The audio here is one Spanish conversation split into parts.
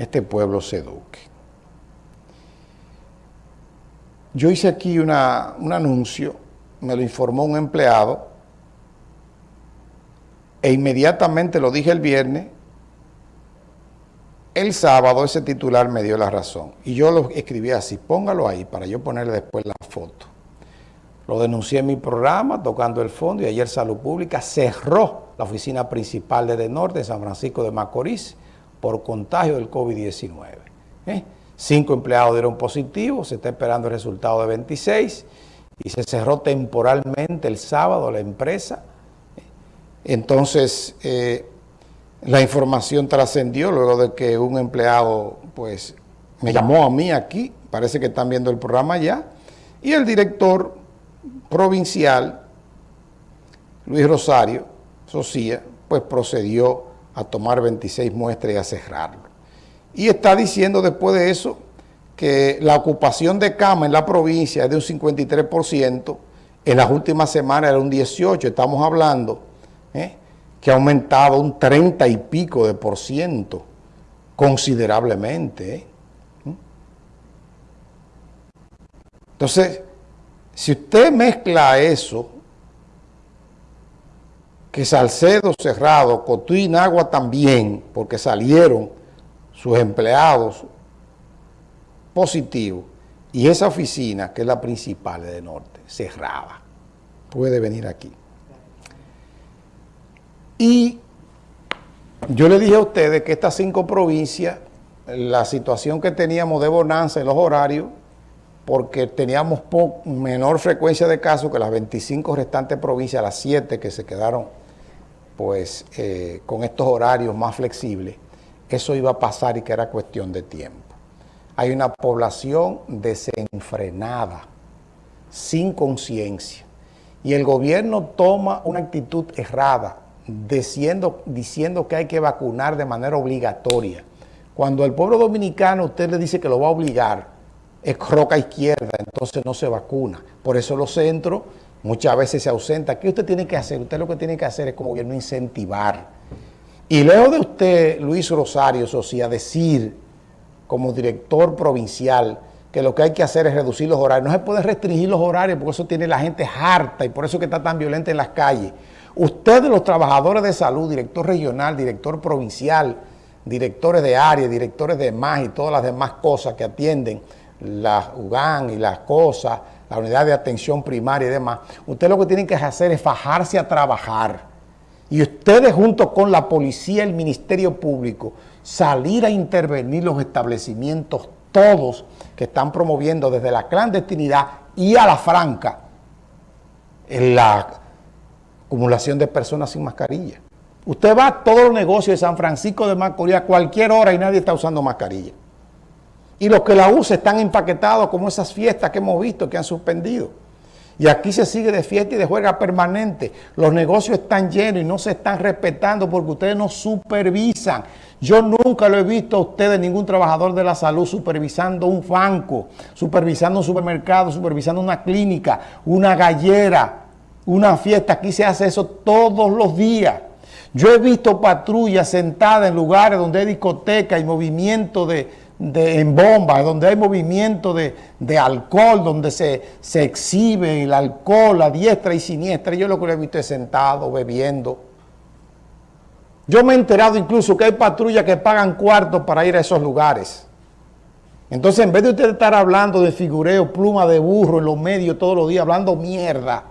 este pueblo se eduque. Yo hice aquí un anuncio, me lo informó un empleado, e inmediatamente lo dije el viernes, el sábado ese titular me dio la razón. Y yo lo escribí así, póngalo ahí para yo ponerle después la foto. Lo denuncié en mi programa, tocando el fondo, y ayer Salud Pública cerró la oficina principal de Norte de San Francisco de Macorís por contagio del COVID-19. ¿eh? Cinco empleados dieron positivo, se está esperando el resultado de 26 y se cerró temporalmente el sábado la empresa. Entonces, eh, la información trascendió luego de que un empleado pues me llamó a mí aquí, parece que están viendo el programa ya, y el director provincial, Luis Rosario Socia, pues procedió a tomar 26 muestras y a cerrarlo. Y está diciendo después de eso que la ocupación de cama en la provincia es de un 53%, en las últimas semanas era un 18%, estamos hablando ¿eh? que ha aumentado un 30 y pico de por ciento, considerablemente. ¿eh? ¿Mm? Entonces, si usted mezcla eso, que Salcedo cerrado, Cotuí y Agua también, porque salieron sus empleados positivos, y esa oficina, que es la principal de Norte, cerrada, puede venir aquí. Y yo le dije a ustedes que estas cinco provincias, la situación que teníamos de bonanza en los horarios, porque teníamos menor frecuencia de casos que las 25 restantes provincias, las 7 que se quedaron pues eh, con estos horarios más flexibles, eso iba a pasar y que era cuestión de tiempo. Hay una población desenfrenada, sin conciencia, y el gobierno toma una actitud errada, diciendo, diciendo que hay que vacunar de manera obligatoria. Cuando el pueblo dominicano usted le dice que lo va a obligar, es roca izquierda, entonces no se vacuna. Por eso los centros muchas veces se ausentan. ¿Qué usted tiene que hacer? Usted lo que tiene que hacer es como gobierno incentivar. Y leo de usted, Luis Rosario Socia, decir como director provincial que lo que hay que hacer es reducir los horarios. No se puede restringir los horarios porque eso tiene la gente harta y por eso que está tan violenta en las calles. Ustedes, los trabajadores de salud, director regional, director provincial, directores de área, directores de más y todas las demás cosas que atienden, la UGAN y las cosas, la unidad de atención primaria y demás, ustedes lo que tienen que hacer es fajarse a trabajar. Y ustedes junto con la policía, el Ministerio Público, salir a intervenir los establecimientos todos que están promoviendo desde la clandestinidad y a la franca en la acumulación de personas sin mascarilla. Usted va a todos los negocios de San Francisco de Macorís a cualquier hora y nadie está usando mascarilla. Y los que la usan están empaquetados como esas fiestas que hemos visto que han suspendido. Y aquí se sigue de fiesta y de juega permanente. Los negocios están llenos y no se están respetando porque ustedes no supervisan. Yo nunca lo he visto a ustedes, ningún trabajador de la salud, supervisando un banco, supervisando un supermercado, supervisando una clínica, una gallera, una fiesta, aquí se hace eso todos los días. Yo he visto patrullas sentadas en lugares donde hay discoteca y movimiento de, en bombas, donde hay movimiento de, alcohol, donde se, se, exhibe el alcohol a diestra y siniestra. Yo lo que he visto es sentado, bebiendo. Yo me he enterado incluso que hay patrullas que pagan cuartos para ir a esos lugares. Entonces, en vez de usted estar hablando de figureo, pluma de burro en los medios todos los días, hablando mierda,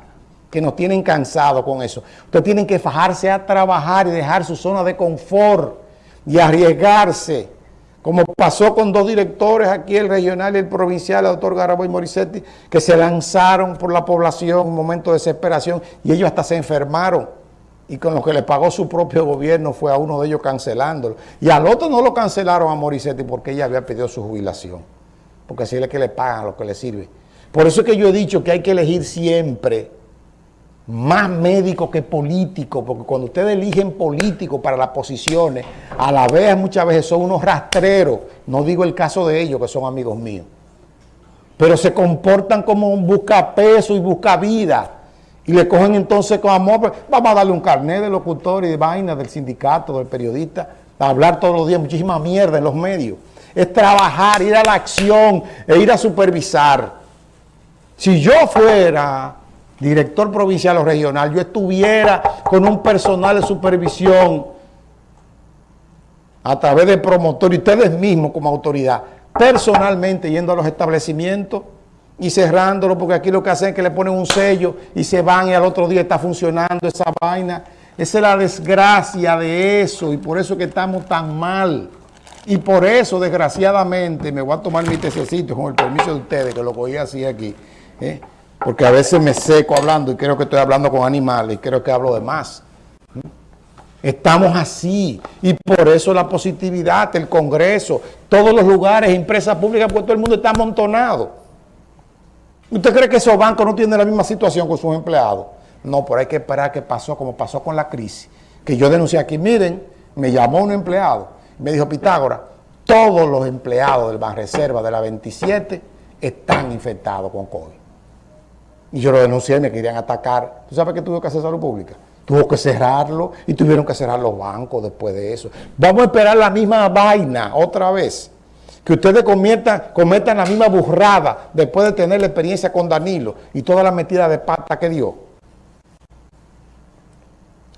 que nos tienen cansados con eso. Ustedes tienen que fajarse a trabajar y dejar su zona de confort y arriesgarse, como pasó con dos directores aquí, el regional y el provincial, el doctor Garaboy Morissetti, que se lanzaron por la población en un momento de desesperación y ellos hasta se enfermaron. Y con lo que le pagó su propio gobierno fue a uno de ellos cancelándolo. Y al otro no lo cancelaron a Morissetti porque ella había pedido su jubilación. Porque así es que le pagan lo que le sirve. Por eso es que yo he dicho que hay que elegir siempre más médico que político, porque cuando ustedes eligen políticos para las posiciones, a la vez muchas veces son unos rastreros, no digo el caso de ellos que son amigos míos, pero se comportan como un busca peso y busca vida, y le cogen entonces con amor, vamos a darle un carnet de locutor y de vaina del sindicato, del periodista, hablar todos los días muchísima mierda en los medios. Es trabajar, ir a la acción e ir a supervisar. Si yo fuera director provincial o regional, yo estuviera con un personal de supervisión a través de promotor y ustedes mismos como autoridad, personalmente yendo a los establecimientos y cerrándolo, porque aquí lo que hacen es que le ponen un sello y se van y al otro día está funcionando esa vaina. Esa es la desgracia de eso y por eso que estamos tan mal. Y por eso, desgraciadamente, me voy a tomar mi tececito con el permiso de ustedes, que lo cogí así aquí, ¿eh? Porque a veces me seco hablando y creo que estoy hablando con animales y creo que hablo de más. Estamos así y por eso la positividad, el Congreso, todos los lugares, empresas públicas, porque todo el mundo está amontonado. ¿Usted cree que esos bancos no tienen la misma situación con sus empleados? No, pero hay que esperar que pasó como pasó con la crisis. Que yo denuncié aquí, miren, me llamó un empleado, me dijo Pitágoras, todos los empleados del Banreserva de la 27 están infectados con COVID. Y yo lo denuncié me querían atacar. ¿Tú sabes qué tuvo que hacer salud pública? Tuvo que cerrarlo y tuvieron que cerrar los bancos después de eso. Vamos a esperar la misma vaina otra vez que ustedes cometan, la misma burrada después de tener la experiencia con Danilo y toda la metida de pata que dio.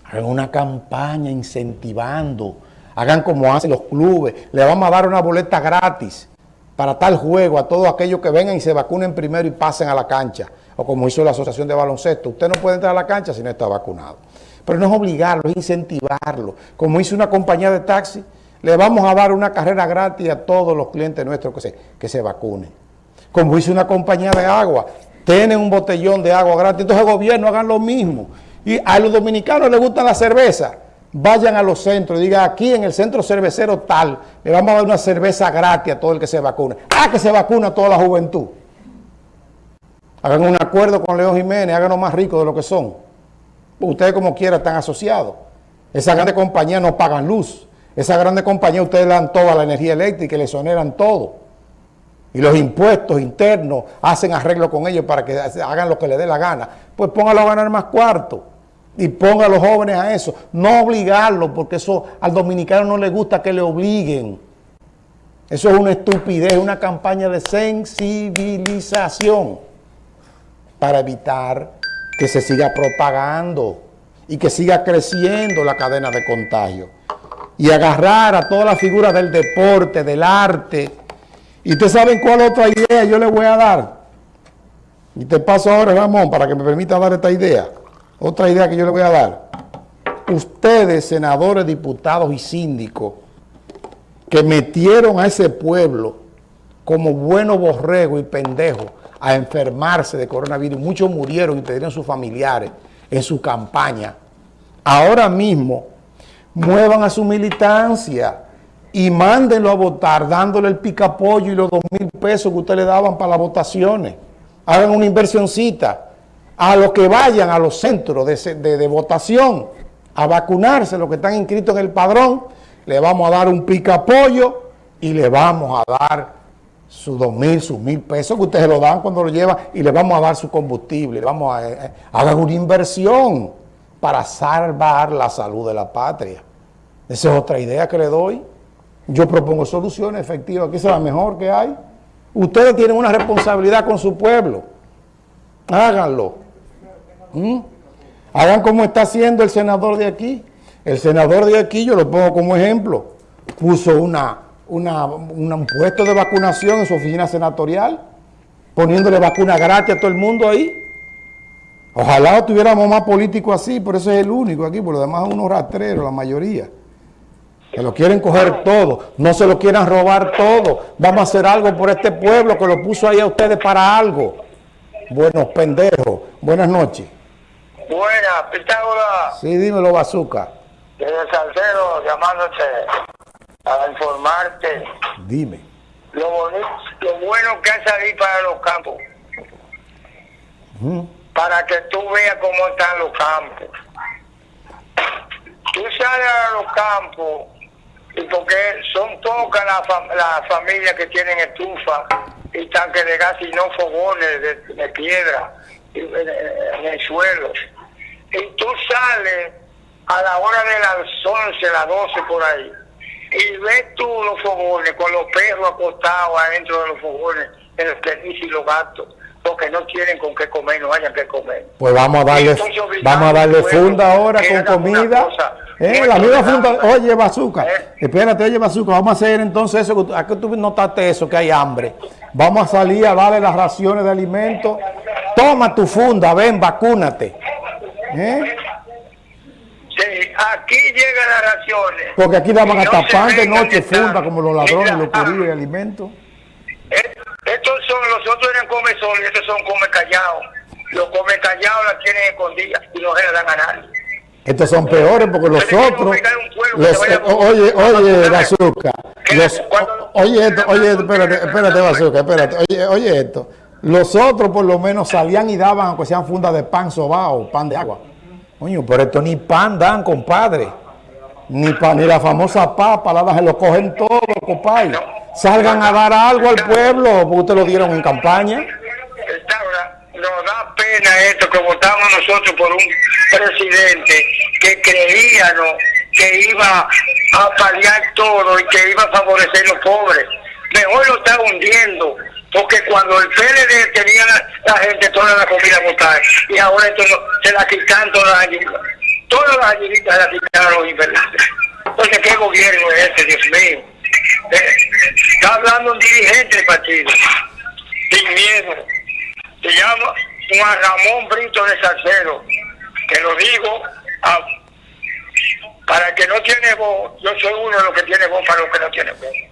Hagan una campaña incentivando, hagan como hacen los clubes, le vamos a dar una boleta gratis para tal juego a todos aquellos que vengan y se vacunen primero y pasen a la cancha, o como hizo la Asociación de Baloncesto, usted no puede entrar a la cancha si no está vacunado. Pero no es obligarlo, es incentivarlo, como hizo una compañía de taxi, le vamos a dar una carrera gratis a todos los clientes nuestros que se, que se vacunen. Como dice una compañía de agua, tienen un botellón de agua gratis, entonces el gobierno hagan lo mismo. Y a los dominicanos les gusta la cerveza, vayan a los centros y digan aquí en el centro cervecero tal, le vamos a dar una cerveza gratis a todo el que se vacune. Ah, que se vacuna toda la juventud. Hagan un acuerdo con León Jiménez, háganos más ricos de lo que son. Ustedes como quiera están asociados. Esas grandes compañías no pagan luz. Esa grande compañía ustedes le dan toda la energía eléctrica y le soneran todo. Y los impuestos internos hacen arreglo con ellos para que hagan lo que les dé la gana. Pues póngalo a ganar más cuarto. Y ponga a los jóvenes a eso. No obligarlo, porque eso al dominicano no le gusta que le obliguen. Eso es una estupidez, una campaña de sensibilización para evitar que se siga propagando y que siga creciendo la cadena de contagio y agarrar a todas las figuras del deporte, del arte. Y ustedes saben cuál otra idea yo le voy a dar. Y te paso ahora, Ramón, para que me permita dar esta idea. Otra idea que yo le voy a dar. Ustedes, senadores, diputados y síndicos, que metieron a ese pueblo como bueno borrego y pendejo a enfermarse de coronavirus. Muchos murieron y perdieron sus familiares en su campaña. Ahora mismo muevan a su militancia y mándenlo a votar dándole el picapollo y los dos mil pesos que ustedes le daban para las votaciones. Hagan una inversioncita a los que vayan a los centros de, votación a vacunarse, los que están inscritos en el padrón, le vamos a dar un picapollo y le vamos a dar sus dos mil, sus mil pesos que ustedes lo dan cuando lo llevan y le vamos a dar su combustible, le vamos a, eh, hagan una inversión para salvar la salud de la patria. Esa es otra idea que le doy. Yo propongo soluciones efectivas, que es la mejor que hay. Ustedes tienen una responsabilidad con su pueblo. Háganlo. ¿Mm? Hagan como está haciendo el senador de aquí. El senador de aquí, yo lo pongo como ejemplo, puso una, un puesto de vacunación en su oficina senatorial, poniéndole vacuna gratis a todo el mundo ahí. Ojalá tuviéramos más políticos así, por eso es el único aquí, por lo demás unos rastreros, la mayoría. Que lo quieren coger todo, no se lo quieran robar todo. Vamos a hacer algo por este pueblo que lo puso ahí a ustedes para algo. Buenos pendejos, buenas noches. Buenas, Pitágoras. Sí, dímelo, Bazooka. Desde Salcedo, llamándote para informarte. Dime. Lo, bonito, lo bueno que ha salido para los campos para que tú veas cómo están los campos. Tú sales a los campos y porque son pocas las familias que tienen estufa y tanques de gas y no fogones de, piedra en, el suelo. Y tú sales a la hora de las 11, las 12 por ahí, y ves tú los fogones con los perros acostados adentro de los fogones, en los permisos y los gatos, porque no tienen con qué comer, no hayan que comer. Pues vamos a darle, vamos a darle funda ahora con comida. Eh, la misma funda, oye, Bazooka, ¿Eh? espérate, oye, Bazooka, vamos a hacer entonces eso, ¿a qué tú notaste eso, que hay hambre? Vamos a salir a darle las raciones de alimentos. Toma tu funda, ven, vacúnate. ¿Eh? Sí, aquí llegan las raciones. Porque aquí daban hasta pan de noche, funda, como los ladrones, los curillos de alimentos. Estos son, los otros eran come y estos son come callados. Los come callados las tienen escondidas y no se las dan a nadie. Estos son peores porque los otros, los, oye, oye, Bazooka, los, oye esto, oye, espérate, espérate, Bazooka, espérate, oye, oye esto, los otros por lo menos salían y daban, aunque sean fundas de pan sobao, pan de agua. Coño, pero esto ni pan dan, compadre. Ni pan, ni la famosa papa, la se lo cogen todo, compadre. Salgan a dar algo al pueblo, porque ustedes lo dieron en campaña. Nos da pena esto, que votamos nosotros por un presidente que creíamos que iba a paliar todo y que iba a favorecer a los pobres. Mejor lo está hundiendo porque cuando el PLD tenía la, gente toda la comida votar y ahora esto se la quitan todas las ayudas. Todas las ayuditas se la quitaron y verdad. Entonces, ¿qué gobierno es este, Dios mío? Eh, está hablando un dirigente del partido, sin miedo. Se llama Juan Ramón Brito de Salcedo, que lo digo para que no tiene voz, yo soy uno de los que tiene voz para los que no tienen voz.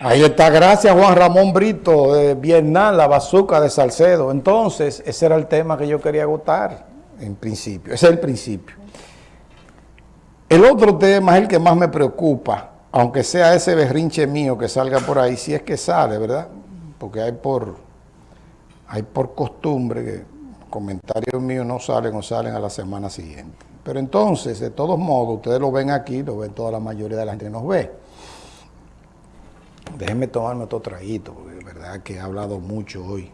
Ahí está, gracias Juan Ramón Brito de Vietnam, la bazuca de Salcedo. Entonces, ese era el tema que yo quería agotar, en principio, ese es el principio. El otro tema es el que más me preocupa, aunque sea ese berrinche mío que salga por ahí, si es que sale, ¿verdad? Porque hay por, hay por costumbre que comentarios míos no salen o salen a la semana siguiente. Pero entonces, de todos modos, ustedes lo ven aquí, lo ven toda la mayoría de la gente que nos ve. Déjenme tomarme otro traguito, porque es verdad que he hablado mucho hoy.